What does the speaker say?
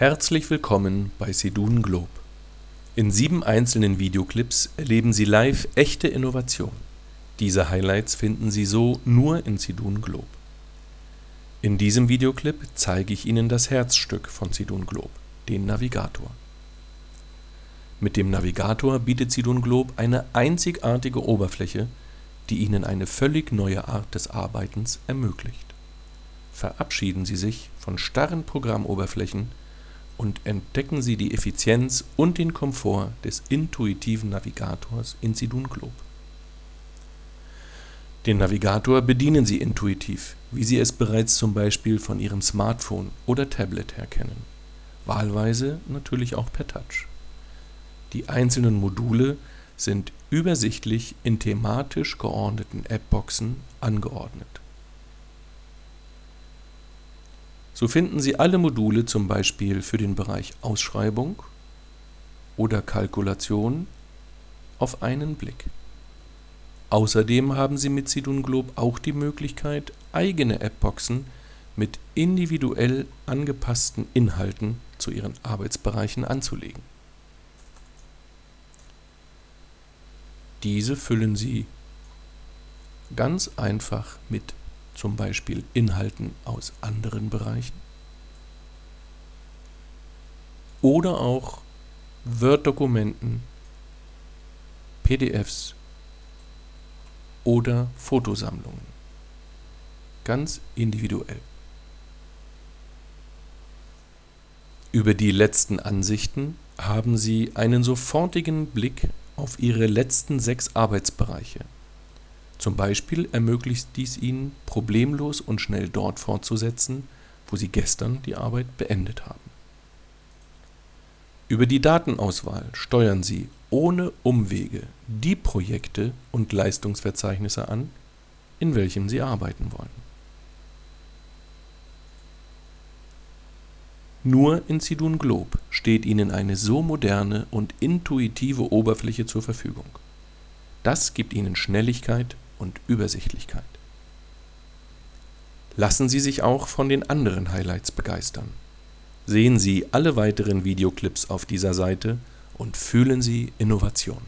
Herzlich willkommen bei Sedun Globe. In sieben einzelnen Videoclips erleben Sie live echte Innovation. Diese Highlights finden Sie so nur in Sedun Globe. In diesem Videoclip zeige ich Ihnen das Herzstück von Sedun Globe, den Navigator. Mit dem Navigator bietet Sedun Globe eine einzigartige Oberfläche, die Ihnen eine völlig neue Art des Arbeitens ermöglicht. Verabschieden Sie sich von starren Programmoberflächen und entdecken Sie die Effizienz und den Komfort des intuitiven Navigators in Sidun Globe. Den Navigator bedienen Sie intuitiv, wie Sie es bereits zum Beispiel von Ihrem Smartphone oder Tablet her kennen, wahlweise natürlich auch per Touch. Die einzelnen Module sind übersichtlich in thematisch geordneten Appboxen angeordnet So finden Sie alle Module zum Beispiel für den Bereich Ausschreibung oder Kalkulation auf einen Blick. Außerdem haben Sie mit Sidun Globe auch die Möglichkeit, eigene Appboxen mit individuell angepassten Inhalten zu Ihren Arbeitsbereichen anzulegen. Diese füllen Sie ganz einfach mit zum Beispiel Inhalten aus anderen Bereichen oder auch Word-Dokumenten, PDFs oder Fotosammlungen. Ganz individuell. Über die letzten Ansichten haben Sie einen sofortigen Blick auf Ihre letzten sechs Arbeitsbereiche zum Beispiel ermöglicht dies Ihnen, problemlos und schnell dort fortzusetzen, wo Sie gestern die Arbeit beendet haben. Über die Datenauswahl steuern Sie ohne Umwege die Projekte und Leistungsverzeichnisse an, in welchem Sie arbeiten wollen. Nur in Sidun Globe steht Ihnen eine so moderne und intuitive Oberfläche zur Verfügung. Das gibt Ihnen Schnelligkeit und Übersichtlichkeit. Lassen Sie sich auch von den anderen Highlights begeistern. Sehen Sie alle weiteren Videoclips auf dieser Seite und fühlen Sie Innovation.